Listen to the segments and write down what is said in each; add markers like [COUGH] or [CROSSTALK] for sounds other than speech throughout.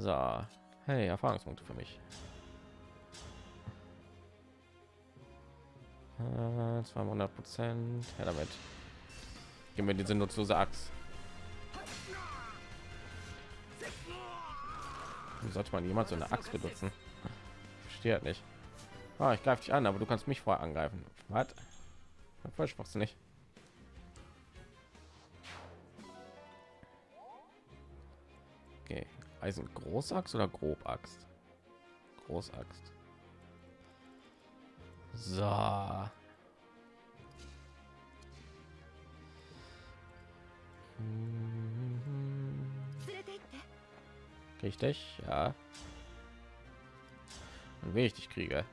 So, hey, Erfahrungspunkte für mich. Äh, 200 Prozent. Ja, damit. Gib mir diese nutzlose Axt. Sollte man jemand so eine Axt benutzen? Verstehe halt nicht. Ah, ich greife dich an, aber du kannst mich vorher angreifen. Was? Voll nicht. Eisen Großaxt oder Grobaxt? Großaxt. So. Richtig, ja. Und wie ich dich kriege.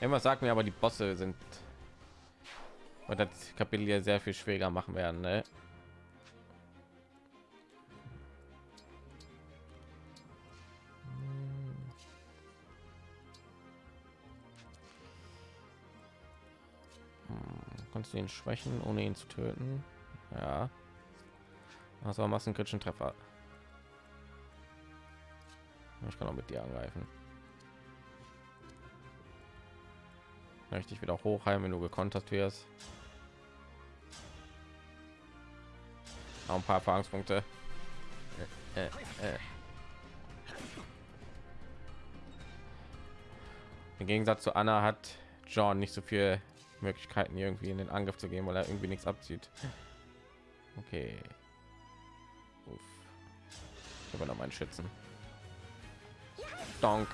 Immer sagt mir aber die Bosse sind und das Kapitel ja sehr viel schwerer machen werden. Ne? kannst du ihn schwächen, ohne ihn zu töten. Ja. Also massenkritischen Treffer. Ich kann auch mit dir angreifen. Richtig wieder hochheimen, wenn du gekontert wirst. Auch ein paar Erfahrungspunkte. Äh, äh, äh. Im Gegensatz zu Anna hat John nicht so viel Möglichkeiten irgendwie in den Angriff zu gehen, weil er irgendwie nichts abzieht. Okay. Uff. Ich habe noch meinen Schützen. Donk.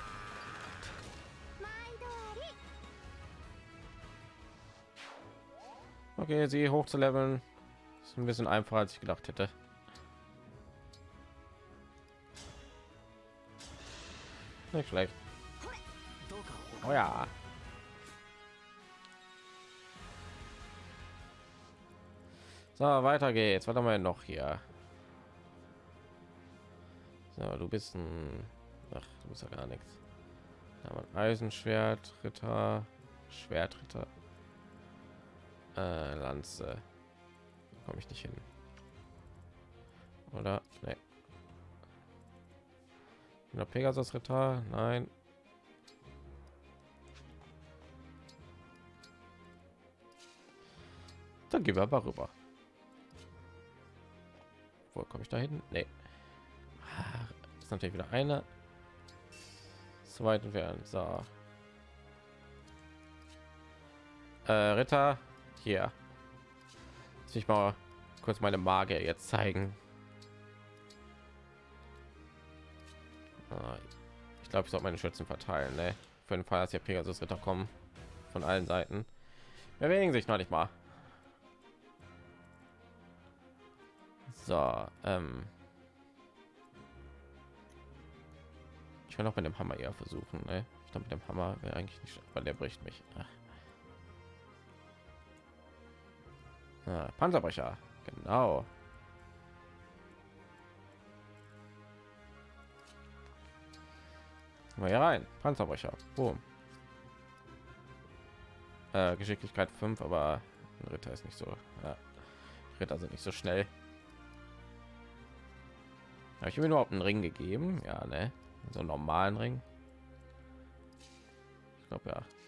Okay, sie hoch zu leveln ist ein bisschen einfacher als ich gedacht hätte. Nicht schlecht. Oh ja. So, weiter geht's. Haben wir noch hier? So, du bist ein... Ach, du bist ja gar nichts. Eisenschwert, Ritter, Schwertritter, äh, Lanze. Komme ich nicht hin. Oder? Nee. Der Pegasus Ritter? Nein. Dann gehen wir aber rüber. Wo komme ich da hin? Nee. Das ist natürlich wieder eine. Zweiten werden so. Äh, Ritter hier. Ich mal kurz meine Magie jetzt zeigen. Ah, ich glaube, ich soll meine Schützen verteilen. Ne? Für den Fall, dass hier Pegasus Ritter kommen von allen Seiten. Erwähnen sich noch nicht mal. So, ähm ich will noch mit dem Hammer eher versuchen. Ne? Ich glaube, mit dem Hammer wäre eigentlich nicht, weil der bricht mich. Ah, Panzerbrecher, genau. Mal hier rein, Panzerbrecher. Boom. Äh, Geschicklichkeit 5, aber Ritter ist nicht so. Ja. Ritter sind nicht so schnell. Habe ich mir überhaupt einen Ring gegeben? Ja, ne? So einen normalen Ring. Ich glaube ja.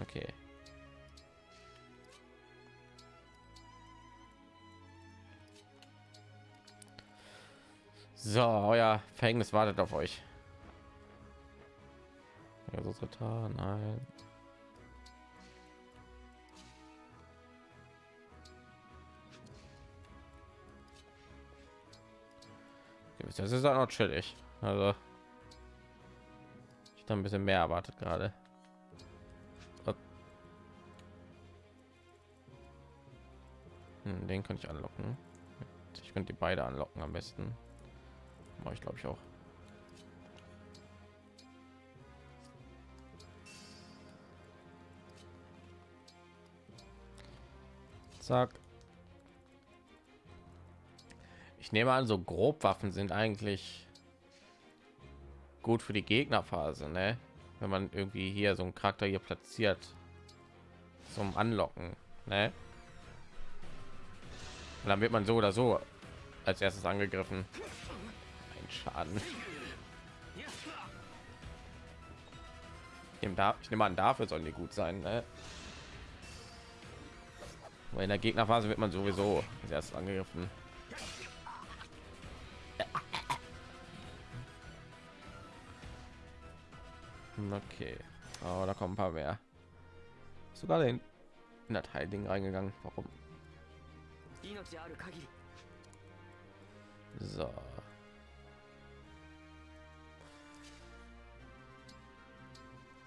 Okay. So, euer Verhängnis wartet auf euch. Also Ritter, nein. Das ist auch noch chillig. Also ich habe ein bisschen mehr erwartet gerade. Hm, den könnte ich anlocken. Ich könnte die beide anlocken am besten. Mache ich glaube ich auch. Zack. Ich nehme an, so grob Waffen sind eigentlich gut für die Gegnerphase, ne? wenn man irgendwie hier so einen Charakter hier platziert zum Anlocken. Ne? Und dann wird man so oder so als erstes angegriffen. Ein Schaden. Ich nehme, an, dafür sollen die gut sein. Ne? In der Gegnerphase wird man sowieso als erstes angegriffen. Okay, oh, da kommen ein paar mehr. Sogar den in das Heilding reingegangen. Warum? So.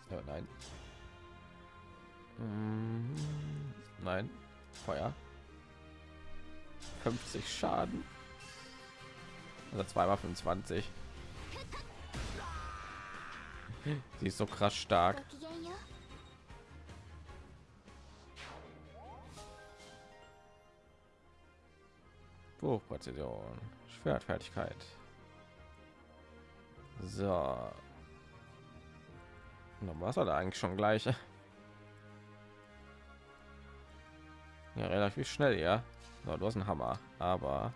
Ja, nein. Mm, nein. Feuer. 50 Schaden. Also zweimal 25. Sie ist so krass stark. Hochpräzision, Schwertfertigkeit. So. Na, was hat er eigentlich schon gleich? Ja, relativ schnell, ja. So, du hast einen Hammer, aber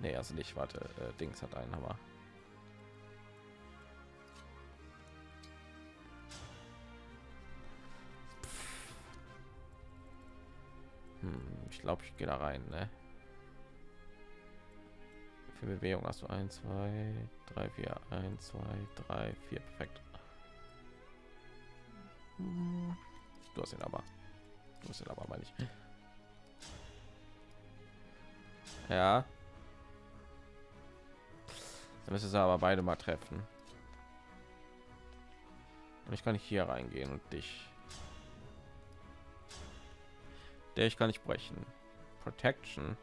nee, also nicht. Warte, äh, Dings hat einen Hammer. Hm, ich glaube, ich gehe da rein, ne? Für Bewegung hast du 1, 2, 3, 4, 1, 2, 3, 4, perfekt. Du hast ihn aber. Du hast ihn aber mal nicht. Ja. Dann müsste es aber beide mal treffen. Und ich kann nicht hier reingehen und dich. Der ich kann nicht brechen. Protection.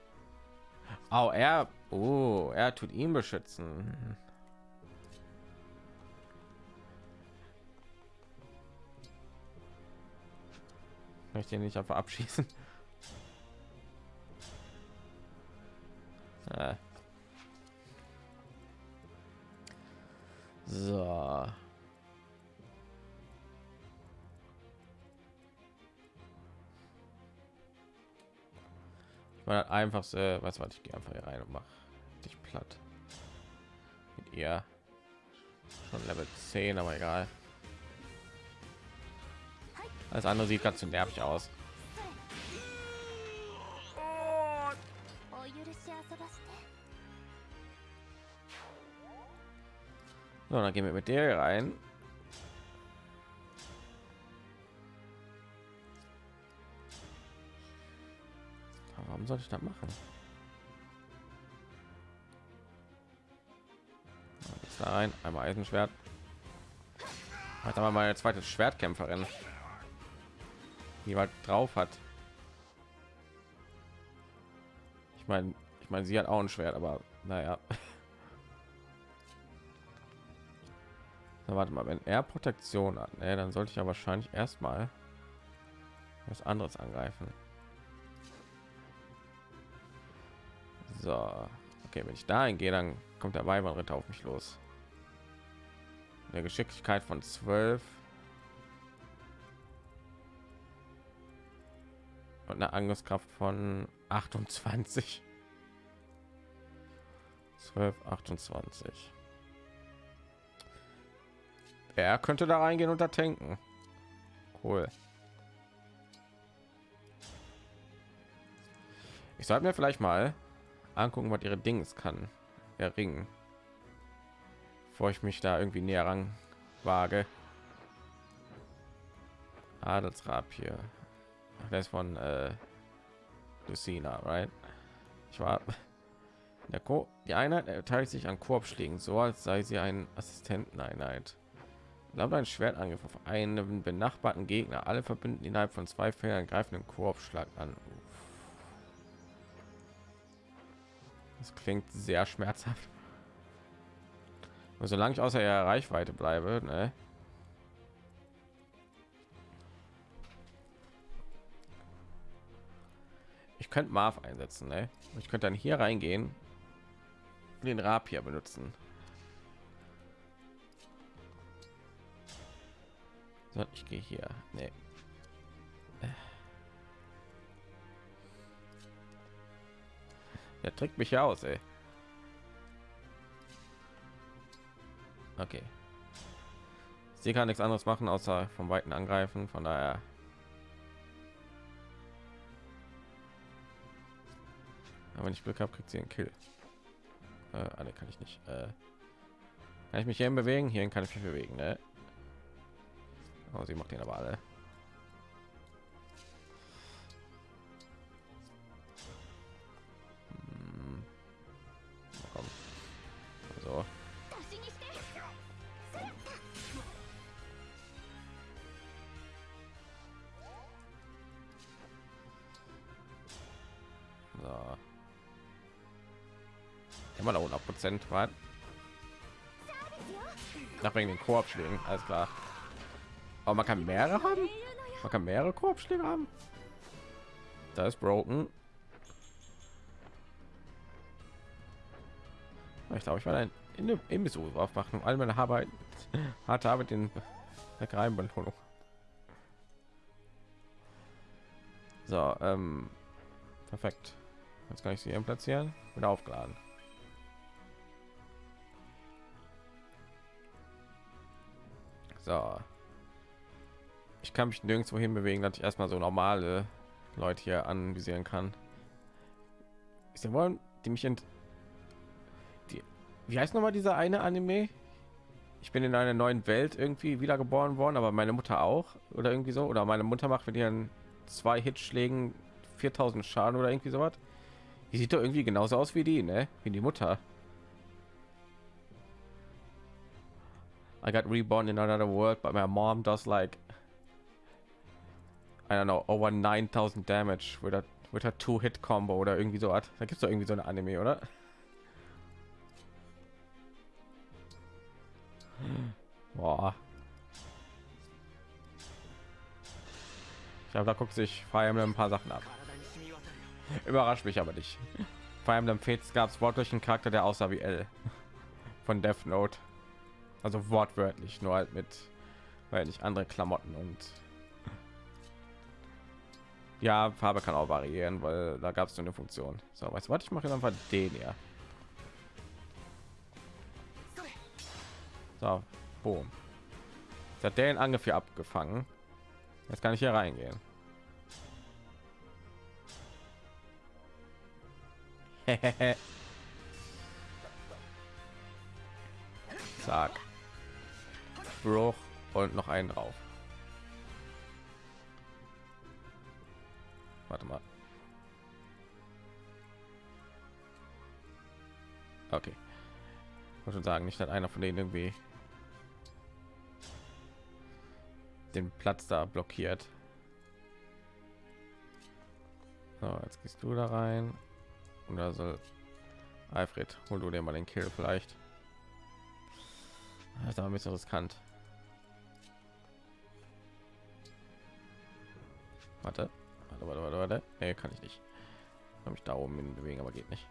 Oh, er, oh, er tut ihn beschützen. Möchte ich nicht einfach abschießen. Äh. So. Ich meine einfachste, was war ich gehe einfach hier rein und mache dich platt. Mit ihr schon Level 10, aber egal. Alles andere sieht ganz zu nervig aus. So, dann gehen wir mit der rein. Sollte ich das machen? Jetzt da rein, einmal Eisenschwert. Hat aber meine zweite Schwertkämpferin, die halt drauf hat. Ich meine, ich meine, sie hat auch ein Schwert, aber naja. [LAUGHS] Na, warte mal, wenn er Protektion hat, ne, dann sollte ich ja wahrscheinlich erstmal was anderes angreifen. So, okay, wenn ich da gehe, dann kommt der Weibernritter auf mich los. Eine Geschicklichkeit von 12 und eine Angriffskraft von 28. 12, 28. Er könnte da reingehen und da tanken. Cool. Ich sollte mir vielleicht mal angucken, was ihre Dings kann. Erringen. Bevor ich mich da irgendwie näher ran wage. Adelsrab hier. Das von äh, Lucina, right? Ich war [LAUGHS] der Co die Einheit erteilt sich an Korbschlägen, so als sei sie ein Assistenteneinheit. Glaubt ein Schwertangriff auf einen benachbarten Gegner. Alle verbinden innerhalb von zwei Feldern greifenden Korbschlag an. Das klingt sehr schmerzhaft. Und solange ich außer ihrer Reichweite bleibe, ne? Ich könnte Marv einsetzen, ne? Ich könnte dann hier reingehen, den Rapier benutzen. So, ich gehe hier. Nee. Der trägt mich ja aus, ey. Okay. Sie kann nichts anderes machen, außer vom Weiten angreifen. Von daher. Aber wenn ich Glück habe, kriegt sie einen Kill. Äh, alle kann ich nicht. Äh, kann ich mich hier bewegen? Hier kann ich mich bewegen, ne? Oh, sie macht den aber alle. Prozent, was? Nach wegen den Korbschlägen, alles klar. Aber man kann mehrere haben. Man kann mehrere Korbschläge haben. Da ist broken. Ich glaube, ich war ein in Imbiss aufmachen, all meine Arbeit, [LAUGHS] harte Arbeit in Leckereienbelohnung. So, ähm, perfekt. Jetzt kann ich sie platzieren. Wieder aufgeladen. So. Ich kann mich nirgendwo hin bewegen, dass ich erstmal so normale Leute hier anvisieren kann. Sie wollen die mich ent die wie heißt noch mal dieser eine Anime? Ich bin in einer neuen Welt irgendwie wiedergeboren worden, aber meine Mutter auch oder irgendwie so oder meine Mutter macht mit ihren zwei Hitschlägen 4000 Schaden oder irgendwie sowas. Die sieht doch irgendwie genauso aus wie die, ne? Wie die Mutter. I got reborn in another world, but my mom does like I don't know over 9000 damage with a with a two hit combo oder irgendwie so hat. Da gibt es doch irgendwie so eine Anime, oder? Boah. Ich glaube, da guckt sich Fire Emblem ein paar Sachen ab. Überrascht mich aber nicht. Fire Emblem Fates gab es wortlich einen Charakter, der aussah wie L von Death Note. Also wortwörtlich, nur halt mit, weil nicht andere Klamotten und ja, Farbe kann auch variieren, weil da gab es eine Funktion. So, weißt du was? Ich mache einfach den hier. So, boom. Jetzt hat der den Angriff hier abgefangen. Jetzt kann ich hier reingehen. [LAUGHS] Zack. Bruch und noch einen drauf. Warte mal. Okay. Ich schon sagen, nicht dass einer von denen irgendwie den Platz da blockiert. So, jetzt gehst du da rein. Und da soll Alfred, hol du dir mal den Kill vielleicht. Das ist aber ein bisschen riskant. Warte, warte, warte, warte, warte. Nee, kann ich nicht. Kann mich da oben hin bewegen, aber geht nicht.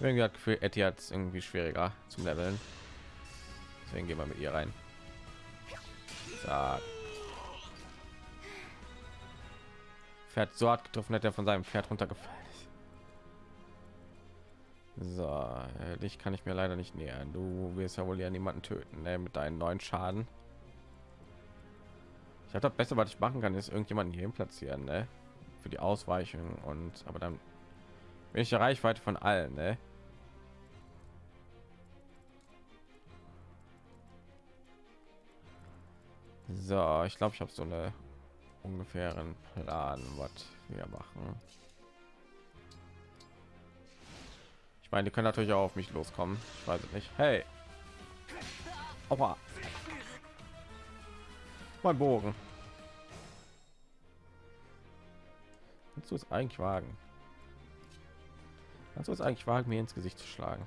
Irgendwie hat Gefühl, Etty hat irgendwie schwieriger zum Leveln. Deswegen gehen wir mit ihr rein. Zack. Pferd so hart getroffen, hat er von seinem Pferd runtergefallen So, äh, dich kann ich mir leider nicht nähern. Du wirst ja wohl ja niemanden töten ne? mit deinen neuen Schaden. Ich habe das Beste, was ich machen kann, ist irgendjemanden hier platzieren, ne? für die Ausweichung und aber dann bin ich der Reichweite von allen, ne? So, ich glaube, ich habe so eine ungefähren Plan, was wir machen. Ich meine, die können natürlich auch auf mich loskommen. Ich weiß nicht. Hey, Aua. Mein Bogen. Kannst du es eigentlich wagen? Kannst du es eigentlich wagen, mir ins Gesicht zu schlagen?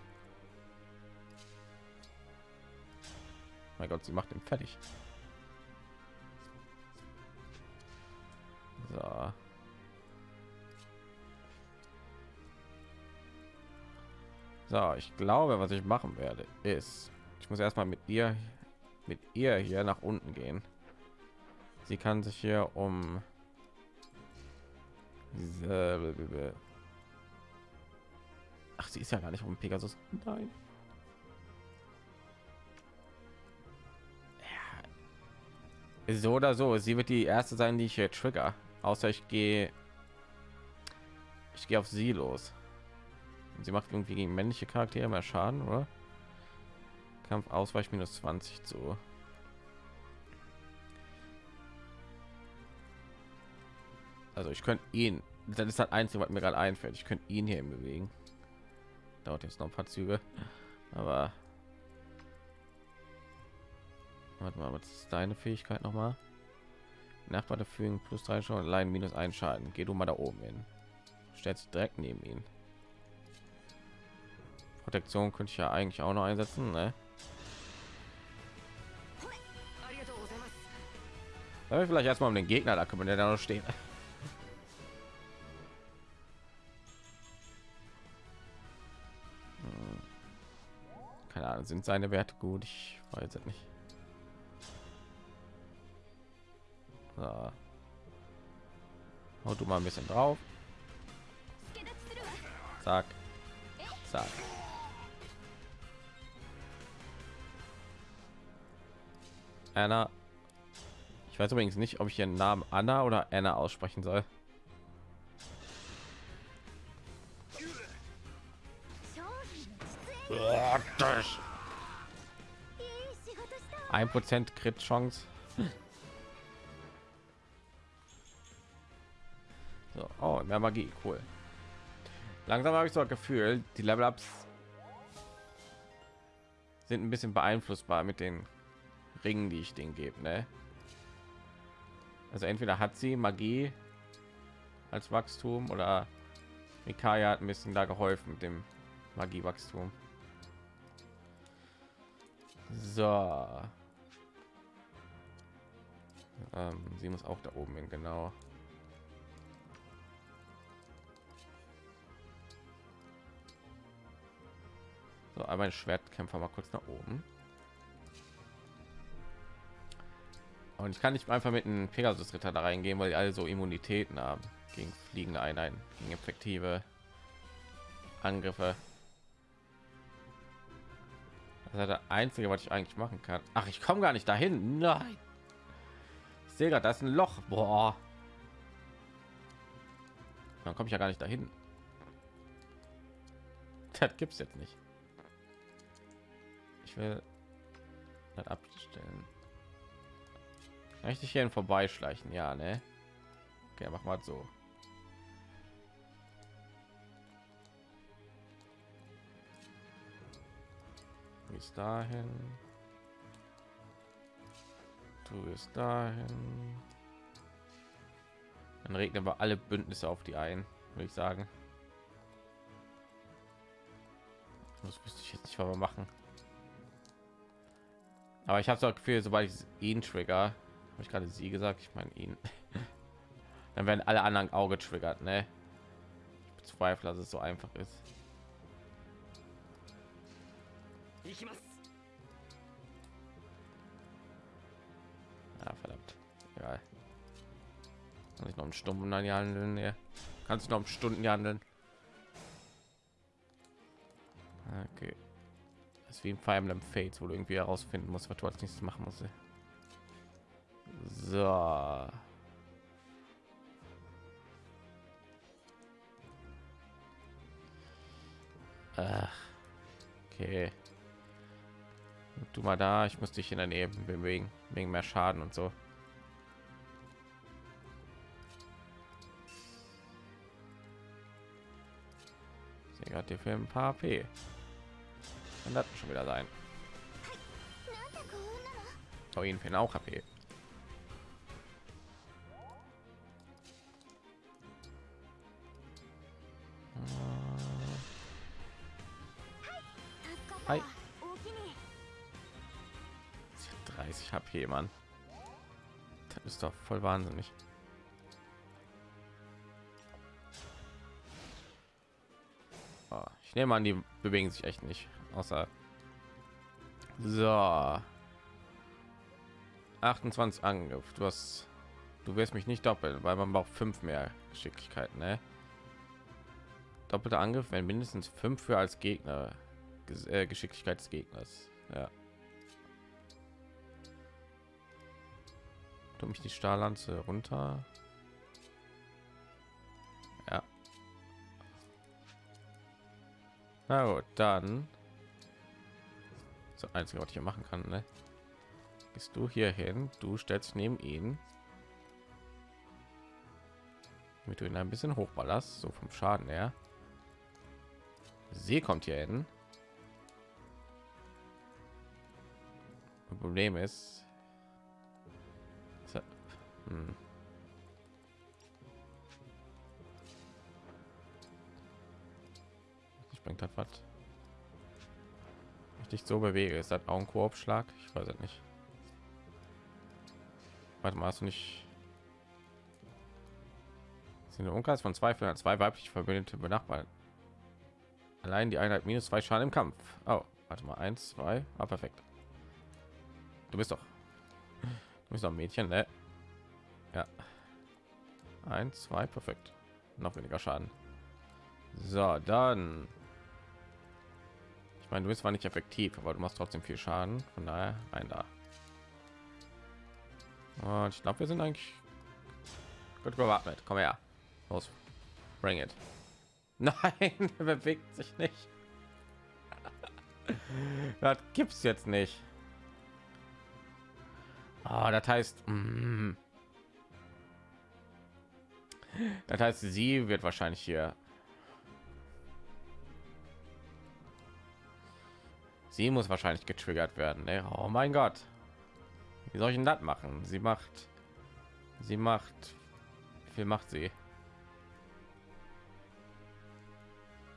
Mein Gott, sie macht ihn fertig. So. So, ich glaube, was ich machen werde, ist, ich muss erstmal mit ihr mit ihr hier nach unten gehen. Sie kann sich hier um Ach, sie ist ja gar nicht um Pegasus. Nein. Ja. So oder so, sie wird die erste sein, die ich hier trigger. Außer ich gehe ich gehe auf sie los. Sie macht irgendwie gegen männliche Charaktere mehr Schaden, oder? Kampf Ausweich minus 20 zu. Also ich könnte ihn, das ist das Einzige, was mir gerade einfällt. Ich könnte ihn hier bewegen. Dauert jetzt noch ein paar Züge, aber warte mal, was ist deine Fähigkeit noch mal? Nachbar fügen plus drei schon allein minus ein Schaden. Geh du mal da oben hin. Stellt sich direkt neben ihn. Protektion könnte ich ja eigentlich auch noch einsetzen, ne? vielleicht erstmal um den Gegner, da kann man ja da noch stehen. Keine Ahnung, sind seine Werte gut? Ich weiß es nicht. So. Hau du mal ein bisschen drauf. Zack. Zack. Anna. Ich weiß übrigens nicht, ob ich ihren Namen Anna oder Anna aussprechen soll. Ein Prozent Crit Chance. So, oh, mehr Magie, cool. Langsam habe ich so ein Gefühl, die Level Ups sind ein bisschen beeinflussbar mit den Ringen, die ich den gebe. Ne? Also entweder hat sie Magie als Wachstum oder Mikaya hat ein bisschen da geholfen mit dem Magiewachstum. So. Ähm, sie muss auch da oben hin, genau. So, einmal Schwertkämpfer mal kurz nach oben. Und ich kann nicht einfach mit einem Pegasus Ritter da reingehen, weil die alle so Immunitäten haben gegen fliegende Einheiten, gegen effektive Angriffe. Das ist das einzige, was ich eigentlich machen kann. Ach, ich komme gar nicht dahin. Nein. Ich sehe gerade, da ist ein Loch. Boah. Dann komme ich ja gar nicht dahin. [LAUGHS] Das gibt's jetzt nicht. Ich will das abstellen. Richtig hier vorbeischleichen, ja, ne? Okay, mach mal so. Bis dahin. Du bist dahin. Dann regnen wir alle Bündnisse auf die ein, würde ich sagen. Das müsste ich jetzt nicht mal machen. Aber ich habe so Gefühl, sobald ich ihn trigger, habe ich gerade sie gesagt, ich meine ihn, [LAUGHS] dann werden alle anderen Auge triggert, ne? Ich bezweifle, dass es so einfach ist. Ja, verdammt. Egal. Kann ich noch um Stunden handeln? Ne? Kannst du noch um Stunden handeln? Okay ist wie im Fire Emblem Fates, wo du irgendwie herausfinden musst, was du als nächstes machen musst. So. Ach, okay. Du mal da, ich muss dich in der Nähe bewegen, wegen mehr Schaden und so. Hat dir für ein paar P. Kann das schon wieder sein. Oh, ihn fehlen auch HP. Hi. 30 HP, Mann. Das ist doch voll wahnsinnig. Oh, ich nehme an, die bewegen sich echt nicht außer so 28 Angriff. Du hast, du wirst mich nicht doppeln, weil man braucht fünf mehr Geschicklichkeit, ne? Doppelter Angriff, wenn mindestens fünf für als Gegner äh, Geschicklichkeit des Gegners. Ja. Du mich die Stahllanze runter. Ja. Na gut, dann. Das einzige, was ich hier machen kann, ne? Gehst du hier hin? Du stellst neben ihn. Damit du ihn ein bisschen hochballerst, so vom Schaden her. Sie kommt hier hin. Problem ist, hm. Ich bringt das was. Ich dich so bewege, ist das auch ein Koop-Schlag? Ich weiß es nicht. Warte mal, hast du nicht sind Umkreis von zwei von zwei weibliche verbündete benachbarten. Allein die Einheit minus zwei Schaden im Kampf. Oh, warte mal, eins, zwei, ah, perfekt. Du bist doch, du bist doch ein Mädchen, ne? Ja. Eins, zwei, perfekt. Noch weniger Schaden. So, dann. Ich meine, du bist zwar nicht effektiv, aber du machst trotzdem viel Schaden. Von daher ein da. Und ich glaube, wir sind eigentlich gut gewappnet. Komm her. Los. Bring it. [LAUGHS] Nein, er bewegt sich nicht. [LAUGHS] das gibt's jetzt nicht. Oh, das heißt, mm, das heißt, sie wird wahrscheinlich hier. Sie muss wahrscheinlich getriggert werden. Ne? Oh mein Gott. Wie soll ich denn das machen? Sie macht. Sie macht. Wie viel macht sie?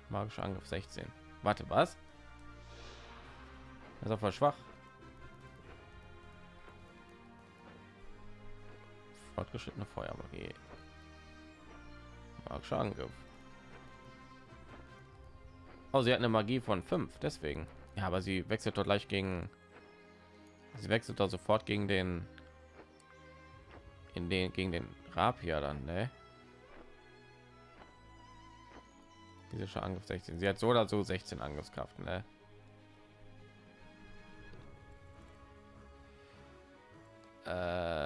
Magischer Angriff 16. Warte, was? Das ist auf schwach. Fortgeschrittene Feuermagie. Magischer Angriff. Oh, sie hat eine Magie von 5, deswegen. Ja, aber sie wechselt doch gleich gegen. Sie wechselt doch sofort gegen den. In den gegen den Rapier dann, ne? Physischer Angriff 16. Sie hat so oder so 16 Angriffskraft, ne? Äh,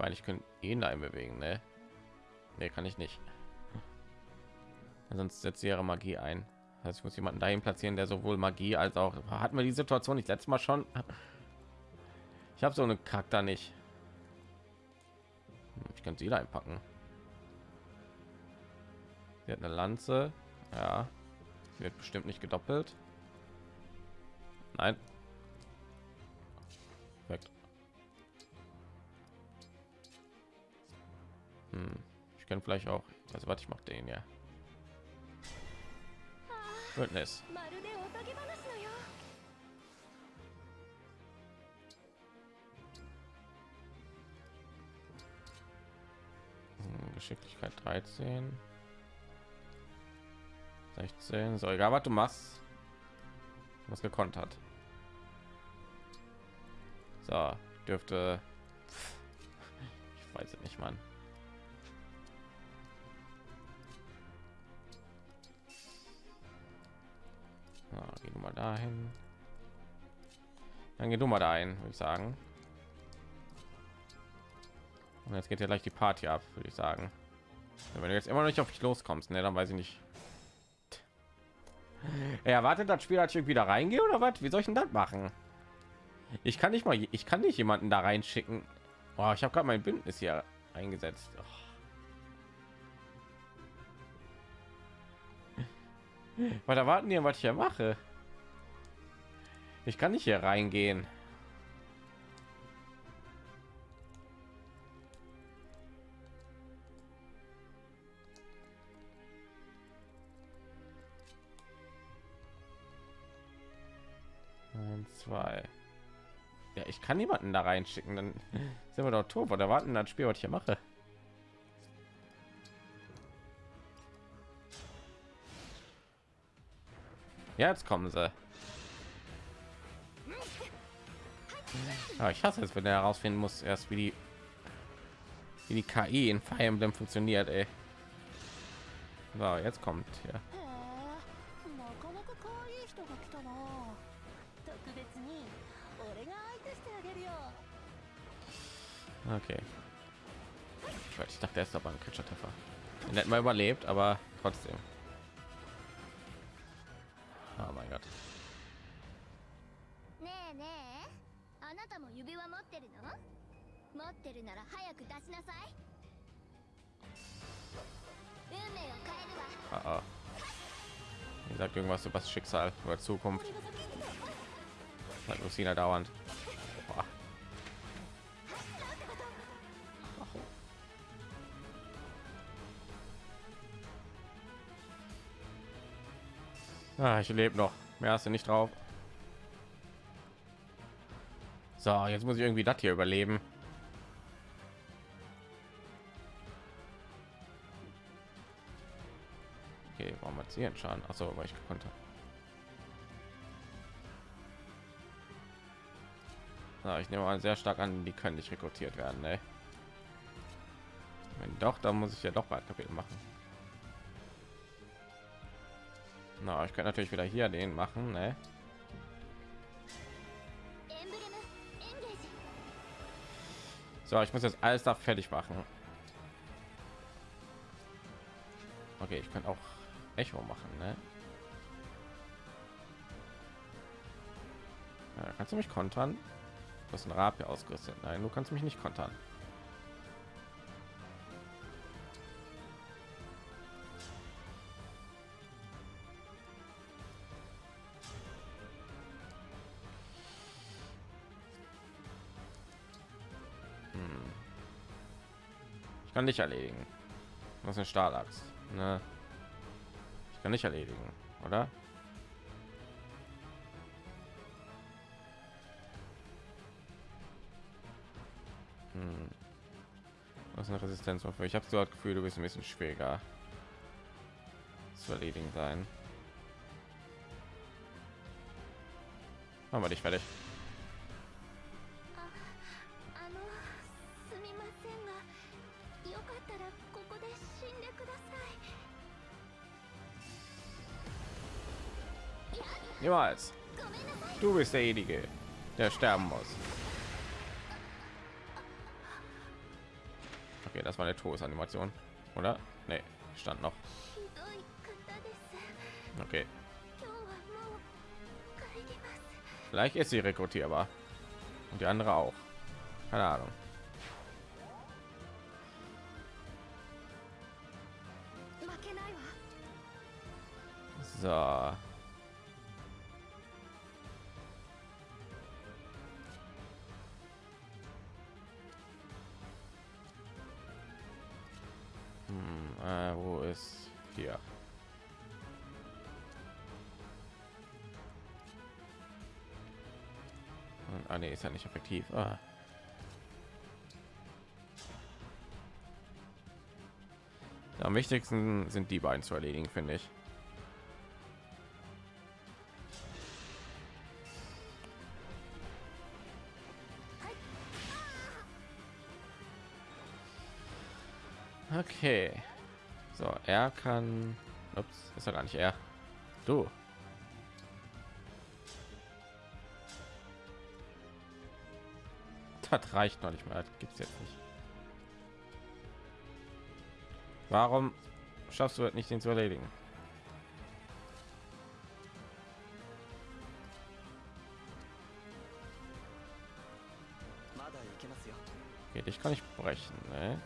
meine, ich könnte ihn da bewegen, ne? Nee, kann ich nicht. Sonst setzt ihre Magie ein. Also ich muss jemanden dahin platzieren, der sowohl Magie als auch hat mir die Situation nicht letztes Mal schon. Ich habe so eine Charakter nicht. Ich kann sie da einpacken. Sie hat eine Lanze. Ja, sie wird bestimmt nicht gedoppelt. Kann vielleicht auch. Also was ich mache den ja. Goodness. Geschicklichkeit 13. 16. So, egal was du machst. Was gekonnt hat. So, dürfte. Ich weiß es nicht, Mann. Dahin. Dann geh du mal dahin, würde ich sagen. Und jetzt geht ja gleich die Party ab, würde ich sagen. Wenn du jetzt immer noch nicht auf dich loskommst, ne, dann weiß ich nicht. Er erwartet das Spiel, als ich wieder reingehe oder was? Wie soll ich denn das machen? Ich kann nicht mal, ich kann nicht jemanden da reinschicken. Oh, ich habe gerade mein Bündnis hier eingesetzt. Oh. Was erwarten die, was ich hier mache? Ich kann nicht hier reingehen. zwei. Ja, ich kann niemanden da reinschicken, dann [LAUGHS] sind wir doch tot. Oder warten das Spiel, was ich hier mache. Jetzt kommen sie. Ja, ich hasse es, wenn er herausfinden muss, erst wie die, wie die KI in Fire Emblem funktioniert. Ey. So, jetzt kommt ja. Okay. Ich dachte, er ist aber ein Kritischer-Treffer. Den hätten wir überlebt, aber trotzdem. Oh mein Gott. 持ってるなら早く出しなさい運命を変えるわ Ah, ah. Die sagt irgendwas über das Schicksal oder Zukunft. Sagt Lucina dauernd. Boah. Ah, ich lebe noch. Mehr hast du nicht drauf. So, jetzt muss ich irgendwie das hier überleben. warum hat sie einen Schaden? Achso, weil ich gekonnt habe. Na, ich nehme an, sehr stark an, die können nicht rekrutiert werden, ne? Wenn doch, dann muss ich ja doch bald Kapitel machen. Na, ich kann natürlich wieder hier den machen, ne? So, ich muss jetzt alles da fertig machen. Okay, ich kann auch Echo machen, ne? Ja, kannst du mich kontern? Du hast ein Rapier ausgerüstet. Nein, du kannst mich nicht kontern. Hm. Ich kann dich erledigen. Das ist eine Stahlachs. Ne? Ich kann nicht erledigen, oder? Hm. Was eine Resistenz für? Ich habe so das Gefühl, du bist ein bisschen schwieriger zu erledigen sein. Machen wir dich fertig. Niemals. Du bist derjenige, der sterben muss. Okay, das war eine Todesanimation, oder? Nee, stand noch. Okay. Vielleicht ist sie rekrutierbar. Und die andere auch. Keine Ahnung. So. Ist hier? Ah, nee, ist ja nicht effektiv. Ah. Am wichtigsten sind die beiden zu erledigen, finde ich. So, er kann. Ups, ist ja gar nicht er. Du. Das reicht noch nicht mal. Gibt es jetzt nicht. Warum schaffst du es nicht, den zu erledigen? Okay, dich kann ich brechen. Ne?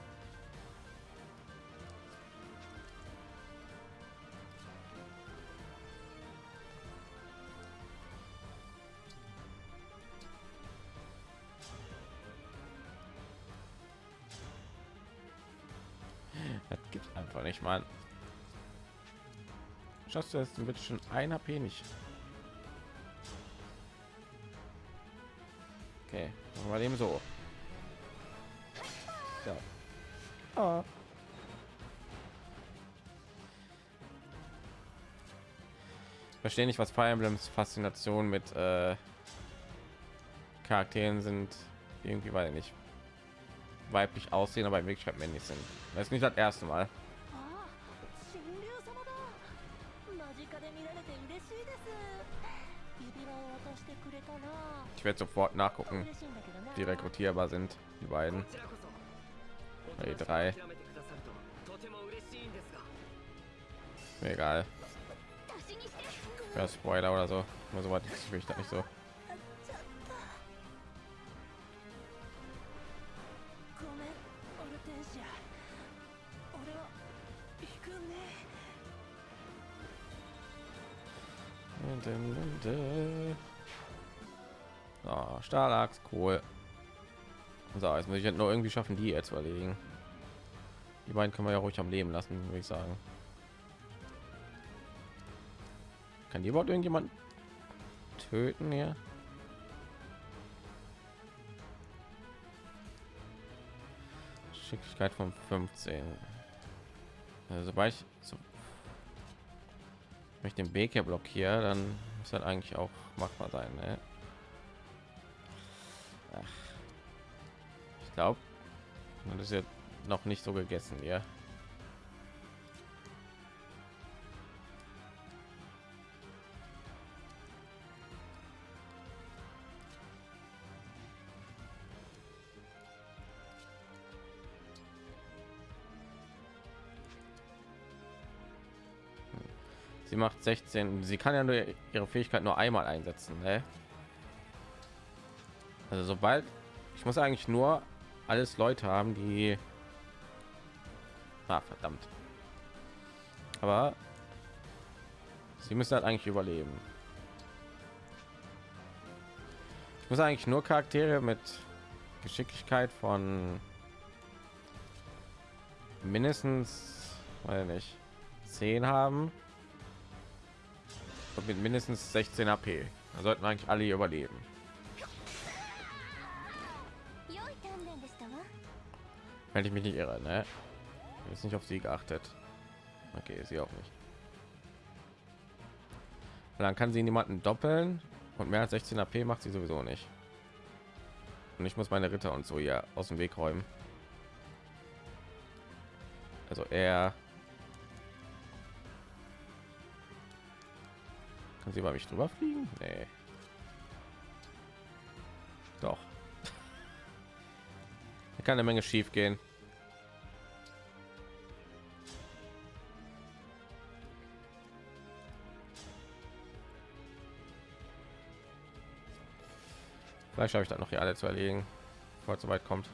Schaffst du bitte schon ein HP nicht? Okay, machen wir dem so. Ja. Ah. verstehe nicht, was Fire Emblems Faszination mit äh, Charakteren sind. Irgendwie weil nicht weiblich aussehen, aber in Wirklichkeit männlich sind. Das ist nicht das erste Mal. ich werde sofort nachgucken die rekrutierbar sind die beiden. Die drei. Egal. Ja, spoiler oder so. So weit ich mich da nicht so. Dun, dun, dun. Oh, Stahlachs, cool. So, jetzt muss ich halt nur irgendwie schaffen, die jetzt zu erledigen. Die beiden können wir ja ruhig am Leben lassen, würde ich sagen. Kann die überhaupt irgendjemand töten hier? Schicklichkeit von 15. Also, sobald ich so wenn ich den Weg hier blockiere, dann muss das eigentlich auch machbar sein. Ne? Ich glaube, das ist ja noch nicht so gegessen hier. Sie macht 16. Sie kann ja nur ihre Fähigkeit nur einmal einsetzen. Ne? Also sobald ich muss eigentlich nur alles Leute haben, die ah, verdammt. Aber sie müssen halt eigentlich überleben. Ich muss eigentlich nur Charaktere mit Geschicklichkeit von mindestens, weiß nicht, 10 haben und mit mindestens 16 AP. Da sollten eigentlich alle überleben. Wenn ich mich nicht irre, ne? Ist nicht auf sie geachtet. Okay, sie auch nicht. Dann kann sie niemanden doppeln und mehr als 16 AP macht sie sowieso nicht. Und ich muss meine Ritter und so hier aus dem Weg räumen. Also er kann sie bei mich drüber fliegen? Nee. Doch. Kann eine Menge schief gehen. Vielleicht habe ich dann noch hier alle zu erlegen, bevor es so weit kommt.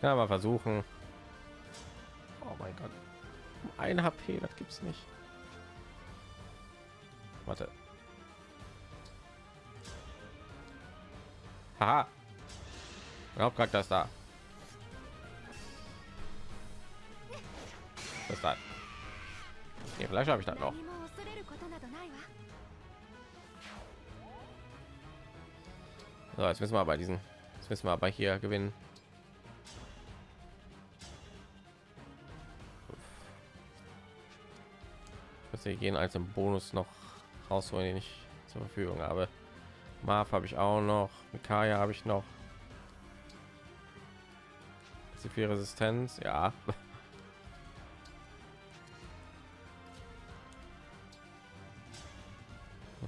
Kann aber versuchen. Oh mein Gott ein HP, das gibt's nicht. Warte. Haha. Hauptcharakter ist da. Das da. Okay, vielleicht habe ich das noch. So, jetzt müssen wir aber diesen. Jetzt müssen wir aber hier gewinnen. Wir gehen als im Bonus noch rausholen, den ich zur Verfügung habe. Marv habe ich auch noch, Mikaya habe ich noch. Sie viel Resistenz, ja. [LAUGHS]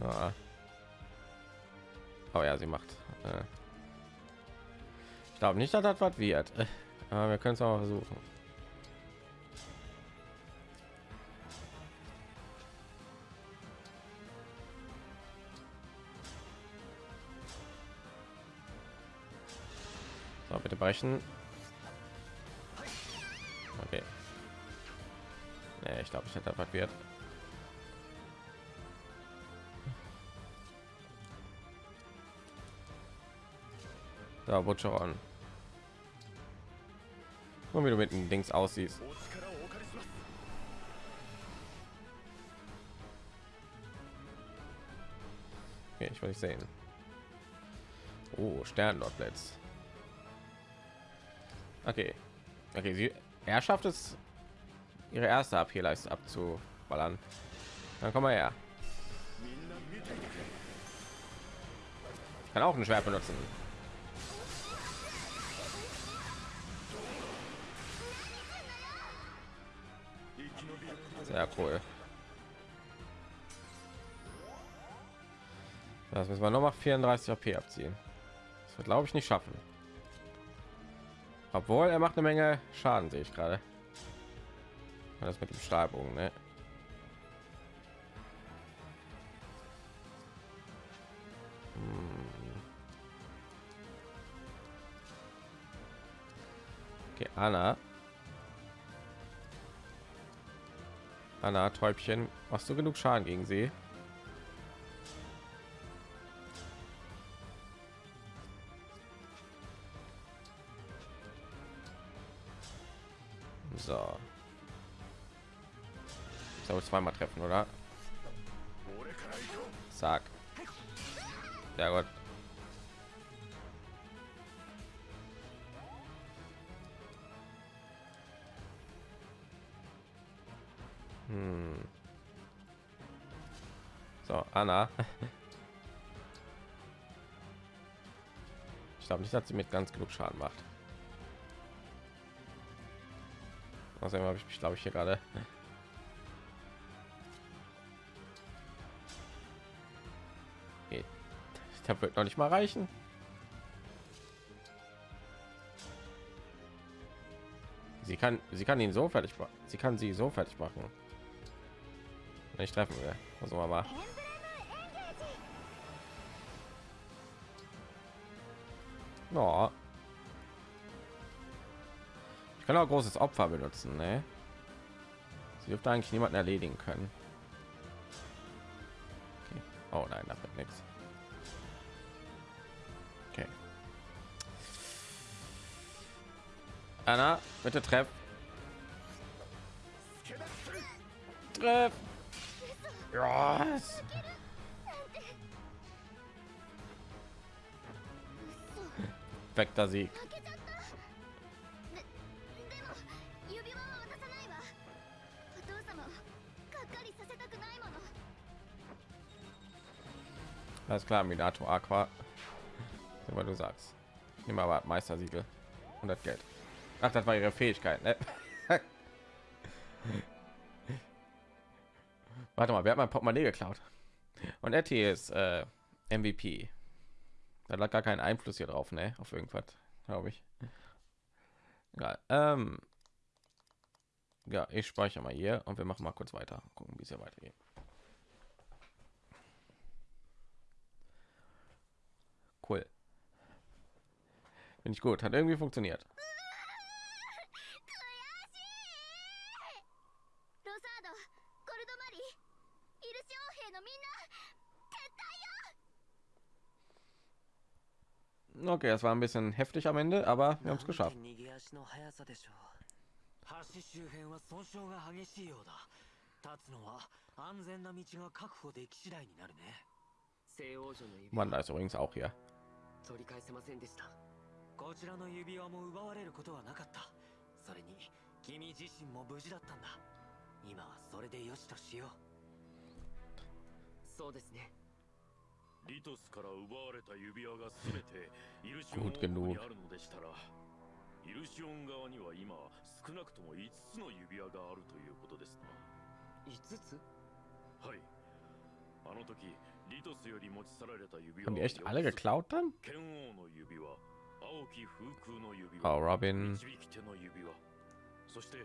ja. Oh ja, sie macht. Äh. Ich glaube nicht, dass das was wird. [LAUGHS] Aber wir können es auch versuchen. ausweichen. Okay. Nee, ich glaube, ich hätte attackiert. Da, Butcheron. Und wie du mit dem Dings aussiehst. Okay, ich will nicht sehen. Oh, Sternlord Blitz. Okay. Okay, sie er schafft es ihre erste AP-Leiste abzuballern. Dann komm mal her. Kann auch ein Schwert benutzen. Sehr cool. Das müssen wir noch mal 34 AP abziehen. Das wird glaube ich nicht schaffen. Obwohl er macht eine Menge Schaden, sehe ich gerade. Das mit dem Stahlbogen, ne? Hm. Okay, Anna. Anna, Täubchen, machst du genug Schaden gegen sie? Ich soll zweimal treffen, oder? Sag. Ja gut. Hm. So, Anna. [LAUGHS] Ich glaube nicht, dass sie mit ganz genug Schaden macht. Außerdem habe ich mich, glaube ich, hier gerade. Das wird noch nicht mal reichen. Sie kann, sie kann ihn so fertig machen. Sie kann sie so fertig machen. Wenn ich treffen will. Also mal. No. Ich kann auch großes Opfer benutzen, ne? Sie dürfte eigentlich niemanden erledigen können. Okay. Oh nein, da wird nichts. Anna, bitte treff. Treff. Yes. Perfekter Sieg. Alles klar, Minato Aqua. Wenn du sagst, immer aber Meistersiegel und das Geld. Ach, das war ihre Fähigkeit, ne? [LAUGHS] Warte mal, wer hat mein Portemonnaie geklaut? Und Etty ist äh, MVP. Da lag gar kein Einfluss hier drauf, ne? Auf irgendwas, glaube ich. Egal. Ähm, ja, ich speichere mal hier und wir machen mal kurz weiter. Gucken, wie es hier weitergeht. Cool. Finde ich gut. Hat irgendwie funktioniert. Okay, das war ein bisschen heftig am Ende, aber wir haben es geschafft. 逃げ足の速さでしょう橋周辺は損傷が激しいようだ立つのは安全な道が確保でき次第になるね西王女の指 Mann, da ist übrigens auch hier. 取り返せませんでしたこちらの指輪も奪われることはなかったそれに君自身も無事だったんだ今はそれでよしとしようそうですね Gut 王国 genug にあるのでしたらイルシオン側には今少なくとも5つの指輪があるということですな5つはいあの時リトスより持ち去られた指輪 Haben die は echt alle 4つ geklaut dann? 剣王の指輪青き風空の指 Oh, 輪 Robin. 導き手の指輪そして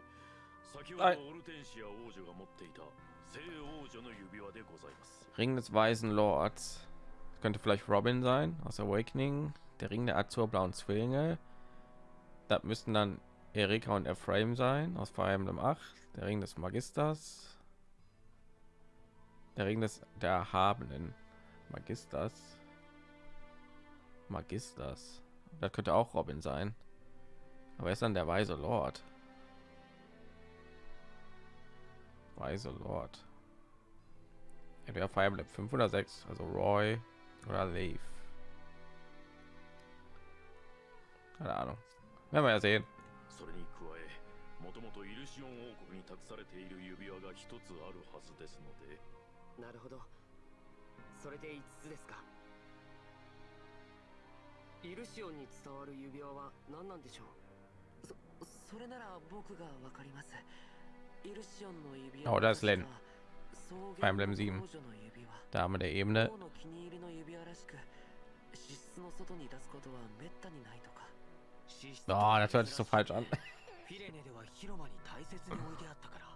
先ほどはいオルテンシア王女が持っていた聖王女の指輪でございます Ring des Weisen Lords. könnte vielleicht Robin sein aus Awakening. Der Ring der azurblauen Zwillinge. Das müssten dann Erika und Ephraim sein aus Fire Emblem 8. Der Ring des Magisters. Der Ring des der Erhabenen Magisters. Magisters. Das könnte auch Robin sein. Aber er ist dann der weise Lord. Weise Lord. Entweder Fire Emblem 5 oder 6, also Roy oder Leaf. Keine Ahnung. Werden wir ja sehen. それに加えもともとイルシオン王国に託されている指輪が一つあるはずですのでなるほどそれで5つですかイルシオンに伝わる指輪は何なんでしょうそそれなら僕がわかりますイルシオンの指輪 Oh, の 7. 王女の指輪 Dame der Ebene. 王の気に入りの指輪らしく資質の外に出すことはめったにないとか資質と Oh, das hört sich so falsch an. [LAUGHS] フィレネでは広間に大切に置いてあったから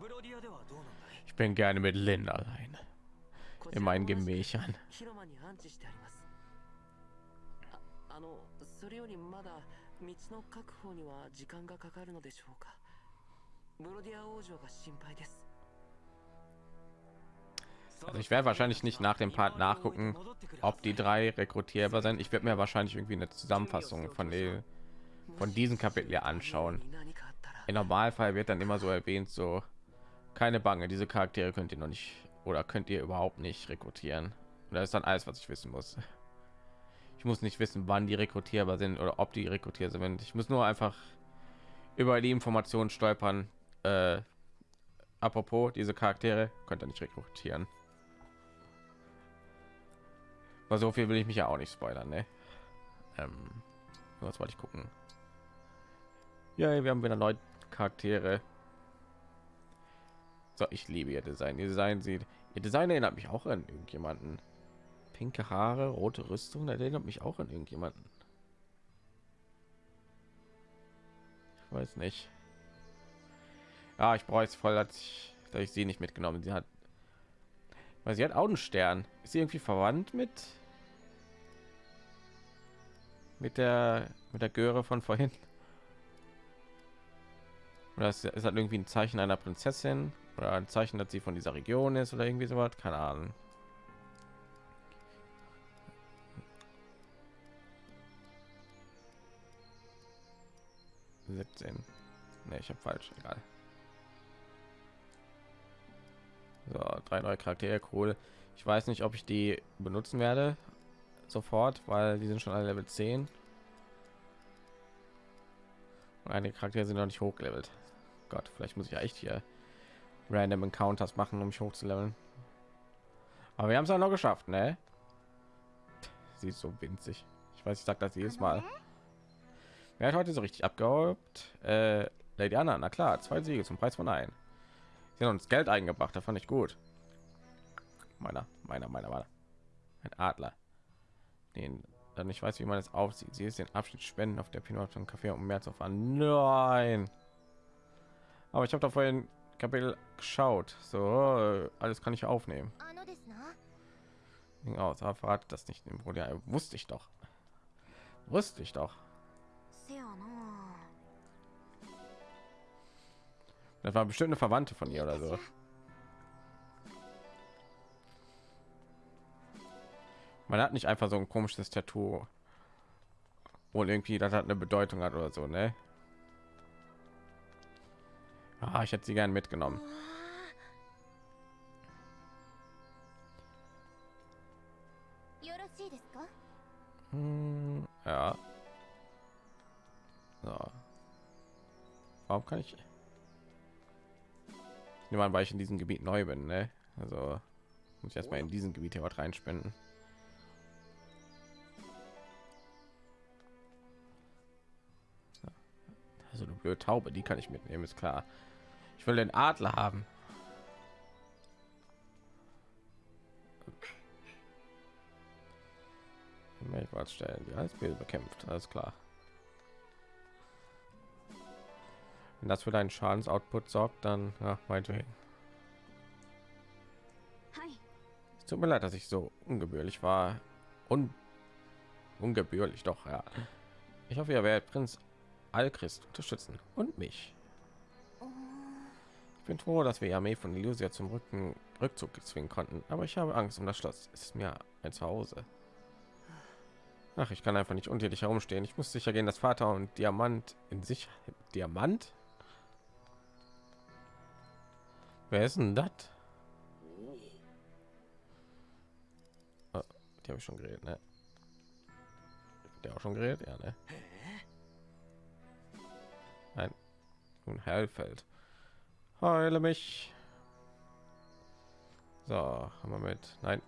ブロディアではどうなんだい Ich bin gerne mit Lin allein こち in ら meinen も同じく Gemächern. 広間に安置してありますああのそれよりまだ道の確保には時間がかかるのでしょうかブロディア王女が心配です also ich werde wahrscheinlich nicht nach dem Part nachgucken, ob die drei rekrutierbar sind. Ich werde mir wahrscheinlich irgendwie eine Zusammenfassung von den von diesem Kapitel hier anschauen. Im Normalfall wird dann immer so erwähnt, so keine Bange, diese Charaktere könnt ihr noch nicht oder könnt ihr überhaupt nicht rekrutieren. Und das ist dann alles, was ich wissen muss. Ich muss nicht wissen, wann die rekrutierbar sind oder ob die rekrutierbar sind. Ich muss nur einfach über die Informationen stolpern. Äh, apropos, diese Charaktere könnt ihr nicht rekrutieren. Aber so viel will ich mich ja auch nicht spoilern, ne? Ähm, was wollte ich gucken? Ja, wir haben wieder neue Charaktere. So, ich liebe ihr Design. Ihr Design sieht, ihr Design erinnert mich auch an irgendjemanden. Pinke Haare, rote Rüstung, erinnert mich auch an irgendjemanden. Ich weiß nicht. Ja, ich brauche es voll, dass ich, dass ich sie nicht mitgenommen. Sie hat, weil sie hat auch einen Stern. Ist sie irgendwie verwandt mit mit der mit der Göre von vorhin? Oder ist, ist halt irgendwie ein Zeichen einer Prinzessin oder ein Zeichen, dass sie von dieser Region ist oder irgendwie sowas? Keine Ahnung. Siebzehn. Ne, ich habe falsch. Egal. So, drei neue Charaktere, cool. Ich weiß nicht, ob ich die benutzen werde sofort, weil die sind schon alle Level 10. Und einige Charaktere sind noch nicht hochgelevelt. Gott, vielleicht muss ich ja echt hier random Encounters machen, um mich hochzuleveln. Aber wir haben es auch noch geschafft, ne? Sie ist so winzig. Ich weiß, ich sag das jedes Mal. Wer hat heute so richtig abgehobt? Äh, Lady Anna, na klar, zwei Siege zum Preis von ein. Sie haben uns Geld eingebracht, da fand ich gut. Meiner, meiner, meiner, meiner. Ein Adler den dann nicht weiß, wie man es aufsieht. Sie ist den Abschnitt spenden auf der Pinot und kaffee um mehr zu fahren Nein. Aber ich habe da vorhin Kapitel geschaut. So, alles kann ich aufnehmen. Aus, aber verrat das nicht im Bruder. Wusste ich doch. Wusste ich doch. Das war bestimmt eine Verwandte von ihr oder so. Man hat nicht einfach so ein komisches Tattoo, und irgendwie das hat eine Bedeutung hat oder so, ne? Ah, ich hätte sie gern mitgenommen. Hm, ja. So. Warum kann ich? Ich nehme an, weil ich in diesem Gebiet neu bin, ne? Also muss ich erstmal in diesem Gebiet hier was reinspenden. Also eine blöde Taube, die kann ich mitnehmen, ist klar. Ich will den Adler haben. Mehrfach stellen, die Eisbären bekämpft, alles klar. Wenn das für deinen Schadensoutput sorgt, dann ja, meinetwegen. はい Es tut mir leid, dass ich so ungebührlich war. Un ungebührlich doch, ja. Ich hoffe, ihr werdet Prinz Alchrist unterstützen und mich. Ich bin froh, dass wir die Armee von Illusia zum Rücken Rückzug zwingen konnten, aber ich habe Angst um das Schloss. Es ist mir ein Zuhause. Ach, ich kann einfach nicht dich herumstehen. Ich muss sicher gehen, dass Vater und Diamant in sich Diamant. Wer ist denn das? Oh, die habe ich schon geredet, ne? Der auch schon geredet, ja, ne? Nun Heilfeld. Heile mich. So, haben wir mit. Nein.